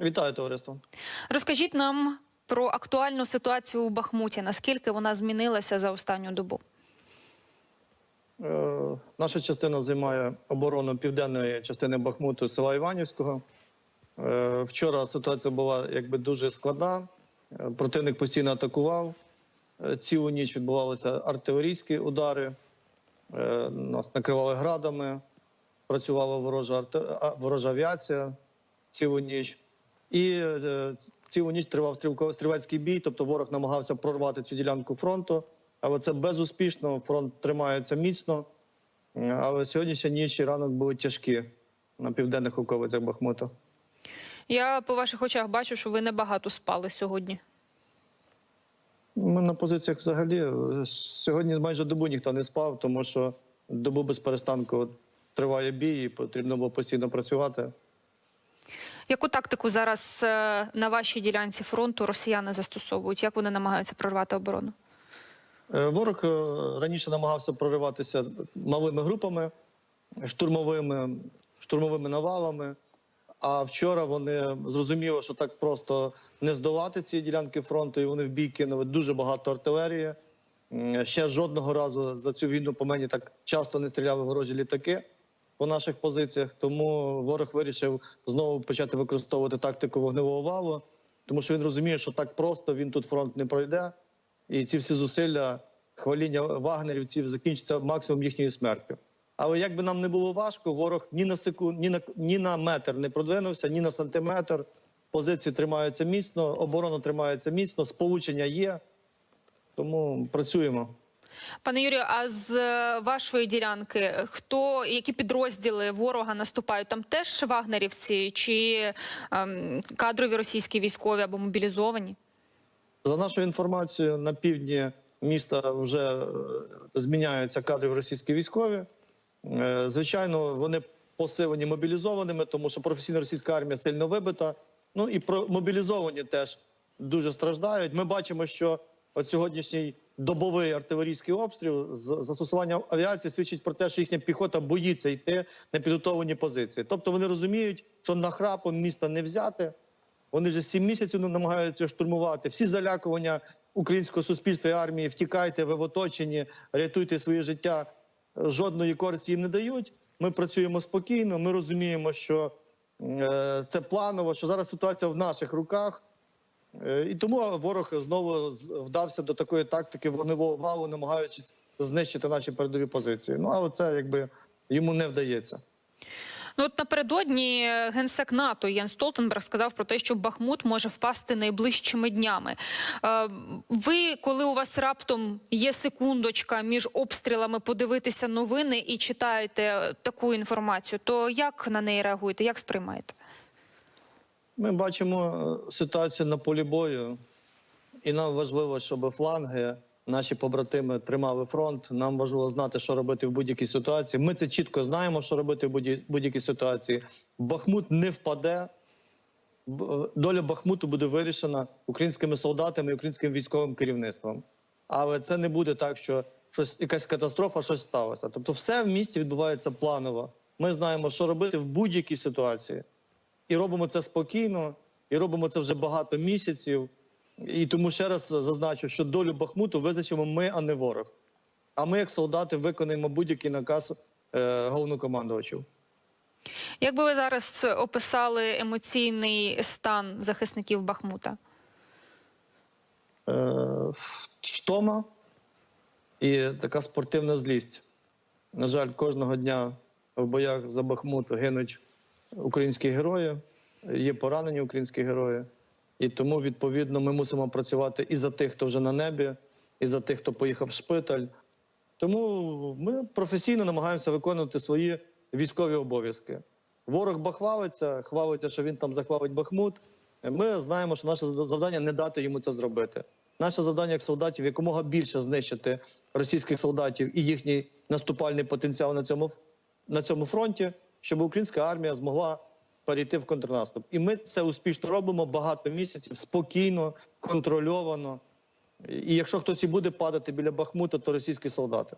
Вітаю товариство. Розкажіть нам про актуальну ситуацію у Бахмуті. Наскільки вона змінилася за останню добу? Е, наша частина займає оборону південної частини Бахмуту села Іванівського. Е, вчора ситуація була якби дуже складна. Е, Противник постійно атакував. Цілу ніч відбувалися артилерійські удари. Нас накривали градами, працювала ворожа, ворожа авіація цілу ніч. І е, цілу ніч тривав стрілецький бій, тобто ворог намагався прорвати цю ділянку фронту, але це безуспішно. Фронт тримається міцно. Але сьогоднішня ніч і ранок були тяжкі на південних околицях Бахмута. Я по ваших очах бачу, що ви небагато спали сьогодні. Ми на позиціях взагалі е, сьогодні майже добу ніхто не спав, тому що добу без перестанку триває бій, і потрібно було постійно працювати. Яку тактику зараз е, на вашій ділянці фронту росіяни застосовують? Як вони намагаються прорвати оборону? Е, Ворог е, раніше намагався прориватися малими групами, штурмовими, штурмовими навалами. А вчора вони зрозуміли, що так просто не здолати ці ділянки фронту, і вони в бій кинули дуже багато артилерії. Ще жодного разу за цю війну по мені так часто не стріляли ворожі літаки по наших позиціях. Тому ворог вирішив знову почати використовувати тактику вогневого валу, тому що він розуміє, що так просто він тут фронт не пройде. І ці всі зусилля хваління вагнерівців закінчаться максимум їхньою смертю. Але як би нам не було важко, ворог ні на секунд, ні на ні на метр не продвинувся, ні на сантиметр. Позиції тримаються міцно, оборона тримається міцно, сполучення є. Тому працюємо. Пане Юрію, а з е, вашої ділянки хто які підрозділи ворога наступають? Там теж вагнерівці чи ем, кадрові російські військові або мобілізовані? За нашою інформацією, на півдні міста вже е, зміняються кадри російські військові. Е, Звичайно, вони посилені мобілізованими, тому що професійна російська армія сильно вибита. Ну і мобілізовані теж дуже страждають. Ми бачимо, що от сьогоднішній добовий артилерійський обстріл з застосуванням авіації свідчить про те, що їхня піхота боїться йти на підготовлені позиції. Тобто вони розуміють, що нахрапом міста не взяти. Вони вже сім місяців намагаються штурмувати. Всі залякування українського суспільства і армії втікайте, ви в оточенні, рятуйте своє життя. Жодної користі їм не дають. Ми працюємо спокійно. Ми розуміємо, що е, це планово, що зараз ситуація в наших руках. Е, і тому ворог знову вдався до такої тактики вогневого валу, намагаючись знищити наші передові позиції. Ну але це якби йому не вдається. Ну от напередодні генсек НАТО Єн Столтенберг сказав про те, що Бахмут може впасти найближчими днями. Е, ви, коли у вас раптом є секундочка між обстрілами, подивитися новини і читаєте таку інформацію, то як на неї реагуєте? Як сприймаєте? Ми бачимо е, ситуацію на полі бою, і нам важливо, щоб фланги, наші побратими тримали фронт. Нам важливо знати, що робити в будь-якій ситуації. Ми це чітко знаємо, що робити в будь- будь-якій ситуації. Бахмут не впаде. Доля Бахмуту буде вирішена українськими солдатами і українським військовим керівництвом. Але це не буде так, що щось якась катастрофа, щось сталося. Тобто, все в місті відбувається планово. Ми знаємо, що робити в будь-якій ситуації і робимо це спокійно, і робимо це вже багато місяців. І тому ще раз зазначу, що долю Бахмуту визначимо ми, а не ворог. А ми, як солдати, виконаємо будь-який наказ е, головнокомандувачів. Як би ви зараз описали емоційний стан захисників Бахмута? Е, втома і така спортивна злість. На жаль, кожного дня в боях за Бахмут гинуть українські герої, є поранені українські герої. І тому, відповідно, ми мусимо працювати і за тих, хто вже на небі, і за тих, хто поїхав в шпиталь. Тому ми професійно намагаємося виконувати свої військові обов'язки. Ворог бахвалиться, хвалиться, що він там захвалить Бахмут. Ми знаємо, що наше завдання не дати йому це зробити. Наше завдання як солдатів якомога більше знищити російських солдатів і їхній наступальний потенціал на цьому, на цьому фронті, щоб українська армія змогла перейти в контрнаступ. І ми це успішно робимо багато місяців, спокійно, контрольовано. І якщо хтось і буде падати біля Бахмута, то російські солдати.